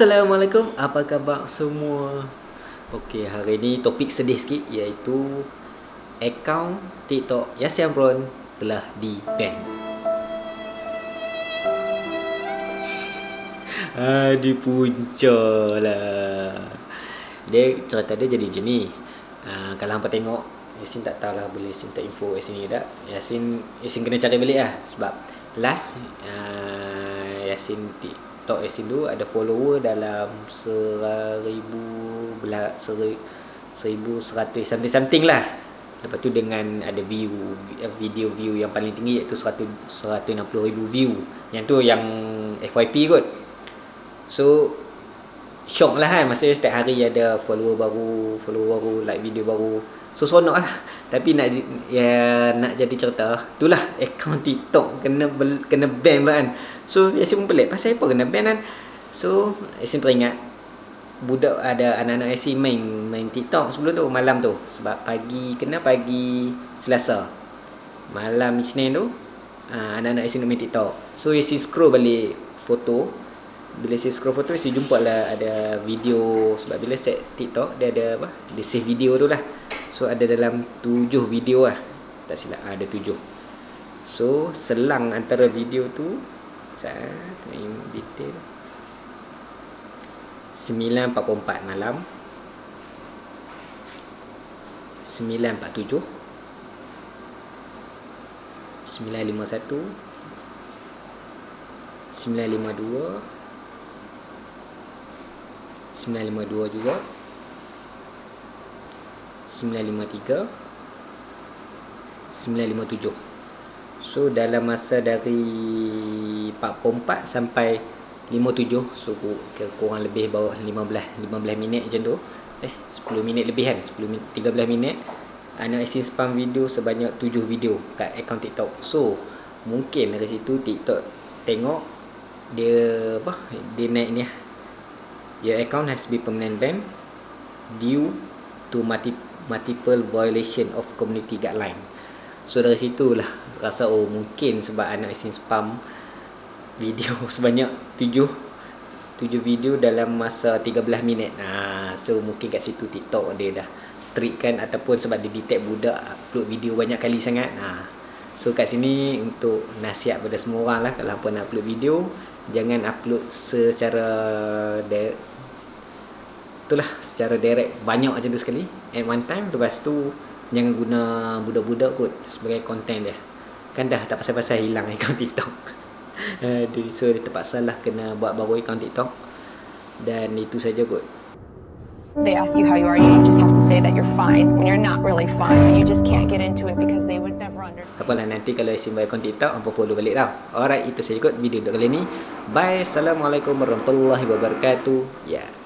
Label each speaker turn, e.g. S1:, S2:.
S1: Assalamualaikum, apa khabar semua? Okey, hari ni topik sedih sikit iaitu akaun TikTok Yasin Amron telah di-ban. Ah, di punca lah. Dia cerita dia jadi macam ni. Uh, kalau hampa tengok Yasin tak tahulah boleh Yasin tak info Yasin ni tak. Yasin Yasin kena cari balik lah sebab last uh, Yasin TikTok Yasin tu ada follower dalam seribu belah seribu seratus something something lah. Lepas tu dengan ada view video view yang paling tinggi iaitu seratus seratus enam puluh ribu view. Yang tu yang FYP kot. So shock lah kan masa setiap hari ada follower baru, follower baru, like video baru. So seronok lah. Tapi nak ya nak jadi cerita, itulah akaun TikTok kena kena ban kan. So Yasin pun pelik Pasal apa kena ban kan So Yasin teringat Budak ada anak-anak Yasin main Main TikTok sebelum tu Malam tu Sebab pagi Kena pagi Selasa Malam Isnin tu uh, Anak-anak Yasin main TikTok So Yasin scroll balik Foto Bila Yasin scroll foto Yasin jumpa lah Ada video Sebab bila set TikTok Dia ada apa? Dia save video tu lah. So ada dalam tujuh video lah. Tak silap Ada tujuh. So selang antara video tu saya main detail 9.44 malam 9.47 9.51 9.52 9.52 juga. 9.53 9.57 So dalam masa dari 44 sampai 57 So kurang lebih bawah 15 15 minit macam tu. Eh 10 minit lebih kan? 10 minit, 13 minit. Anak Asin spam video sebanyak 7 video kat akaun TikTok. So mungkin dari situ TikTok tengok Dia apa Dia naik ni lah Your account has been permanent ban Due to multiple violation of community guideline So dari situ lah rasa oh mungkin sebab anak isin spam video sebanyak 7 7 video dalam masa 13 minit. Ha, so mungkin kat situ TikTok dia dah strict kan ataupun sebab dia detect budak upload video banyak kali sangat. Ha. So kat sini untuk nasihat pada semua orang lah kalau apa nak upload video jangan upload secara itulah secara direct banyak macam tu sekali at one time lepas tu jangan guna budak-budak kot sebagai content dia kan dah tak pasal-pasal hilang akaun TikTok so dia terpaksa lah kena buat baru akaun TikTok dan itu saja kot
S2: They ask you how you are, you just have to say that you're fine when you're not really fine. You just can't get into it because they would never understand.
S1: Apalah nanti kalau isi buat akaun TikTok, apa follow balik tau. Alright, itu saja kot video untuk kali ni. Bye. Assalamualaikum warahmatullahi wabarakatuh. Ya. Yeah.